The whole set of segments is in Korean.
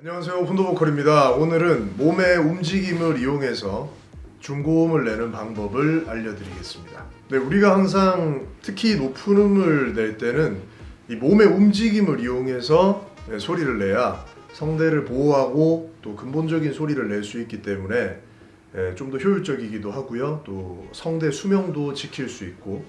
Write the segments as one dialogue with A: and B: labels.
A: 안녕하세요. 폰도보컬입니다. 오늘은 몸의 움직임을 이용해서 중고음을 내는 방법을 알려드리겠습니다. 네, 우리가 항상 특히 높은 음을 낼 때는 이 몸의 움직임을 이용해서 네, 소리를 내야 성대를 보호하고 또 근본적인 소리를 낼 수 있기 때문에 좀더 효율적이기도 하고요. 또 성대 수명도 지킬 수 있고.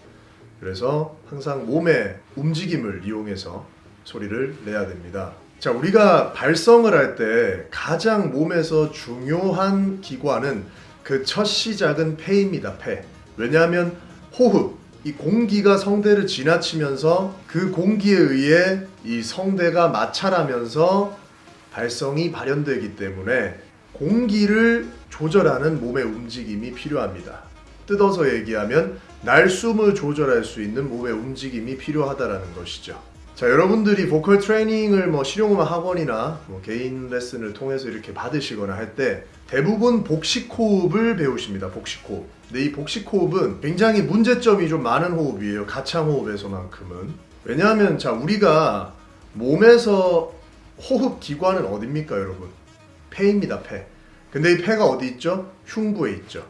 A: 그래서 항상 몸의 움직임을 이용해서 소리를 내야 됩니다 자, 우리가 발성을 할 때 가장 몸에서 중요한 기관은 그 첫 시작은 폐입니다. 폐. 왜냐하면 호흡, 이 공기가 성대를 지나치면서 그 공기에 의해 이 성대가 마찰하면서 발성이 발현되기 때문에 공기를 조절하는 몸의 움직임이 필요합니다. 뜯어서 얘기하면 날숨을 조절할 수 있는 몸의 움직임이 필요하다라는 것이죠. 자 여러분들이 보컬 트레이닝을 뭐 실용음악 학원이나 뭐 개인 레슨을 통해서 이렇게 받으시거나 할 때 대부분 복식 호흡을 배우십니다 복식 호흡. 근데 이 복식 호흡은 굉장히 문제점이 좀 많은 호흡이에요 가창 호흡에서만큼은. 왜냐하면 자 우리가 몸에서 호흡 기관은 어딥니까 여러분? 폐입니다 폐. 근데 이 폐가 어디 있죠? 흉부에 있죠.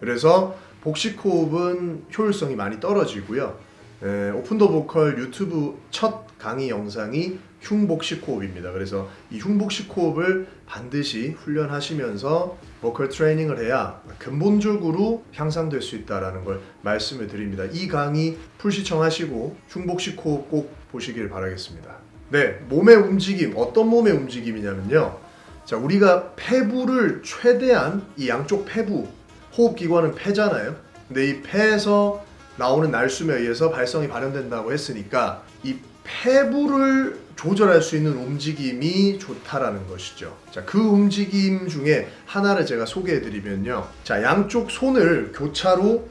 A: 그래서 복식 호흡은 효율성이 많이 떨어지고요 에, 오픈 더 보컬 유튜브 첫 강의 영상이 흉복식 호흡입니다. 그래서 이 흉복식 호흡을 반드시 훈련하시면서 보컬 트레이닝을 해야 근본적으로 향상될 수 있다는 걸 말씀을 드립니다. 이 강의 full 시청하시고 흉복식 호흡 꼭 보시길 바라겠습니다. 네, 몸의 움직임, 어떤 몸의 움직임이냐면요. 자, 우리가 폐부를 최대한 이 양쪽 폐부, 호흡기관은 폐잖아요. 근데 이 폐에서 나오는 날숨에 의해서 발성이 발현된다고 했으니까 이 폐부를 조절할 수 있는 움직임이 좋다라는 것이죠. 자, 그 움직임 중에 하나를 제가 소개해 드리면요. 자, 양쪽 손을 교차로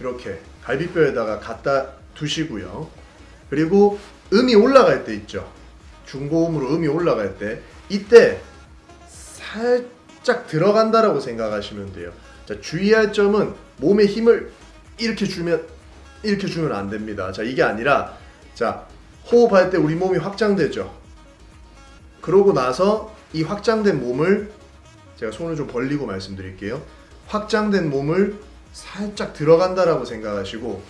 A: 이렇게 갈비뼈에다가 갖다 두시고요. 그리고 음이 올라갈 때 있죠. 중고음으로 음이 올라갈 때 이때 살짝 들어간다라고 생각하시면 돼요. 자, 주의할 점은 몸에 힘을 이렇게 주면 이렇게 주면 안 됩니다. 자 이게 아니라 자 호흡할 때 우리 몸이 확장되죠. 그러고 나서 이 확장된 몸을 제가 손을 좀 벌리고 말씀드릴게요. 확장된 몸을 살짝 들어간다라고 생각하시고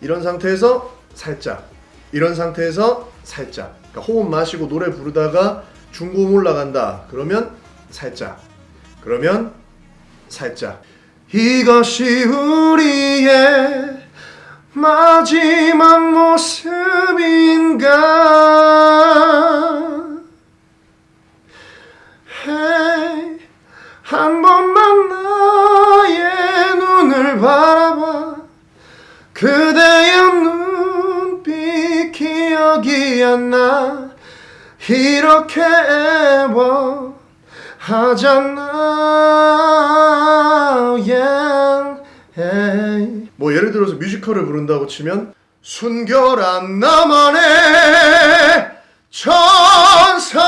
A: 이런 상태에서 살짝 이런 상태에서 살짝 그러니까 호흡 마시고 노래 부르다가 중고음 올라간다 그러면 살짝 그러면 살짝 이것이 우리의 마지막 모습인가? hey, 한 번만 나의 눈을 바라봐. 그대의 눈빛 기억이 안 나? 이렇게 애워하잖아 yeah, hey. 뭐 예를 들어서 뮤지컬을 부른다고 치면 순결한 나만의 천사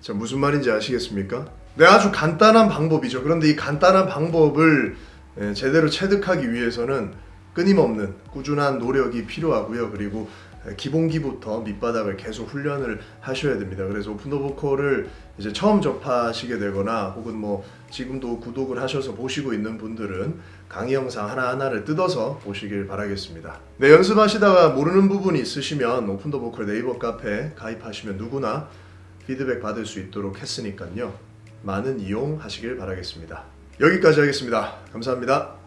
A: 자 무슨 말인지 아시겠습니까? 네 아주 간단한 방법이죠 그런데 이 간단한 방법을 예, 제대로 체득하기 위해서는 끊임없는 꾸준한 노력이 필요하고요 그리고 기본기부터 밑바닥을 계속 훈련을 하셔야 됩니다. 그래서 오픈 더 보컬을 이제 처음 접하시게 되거나 혹은 뭐 지금도 구독을 하셔서 보시고 있는 분들은 강의 영상 하나하나를 뜯어서 보시길 바라겠습니다. 네, 연습하시다가 모르는 부분이 있으시면 오픈 더 보컬 네이버 카페 가입하시면 누구나 피드백 받을 수 있도록 했으니까요. 많은 이용하시길 바라겠습니다. 여기까지 하겠습니다. 감사합니다.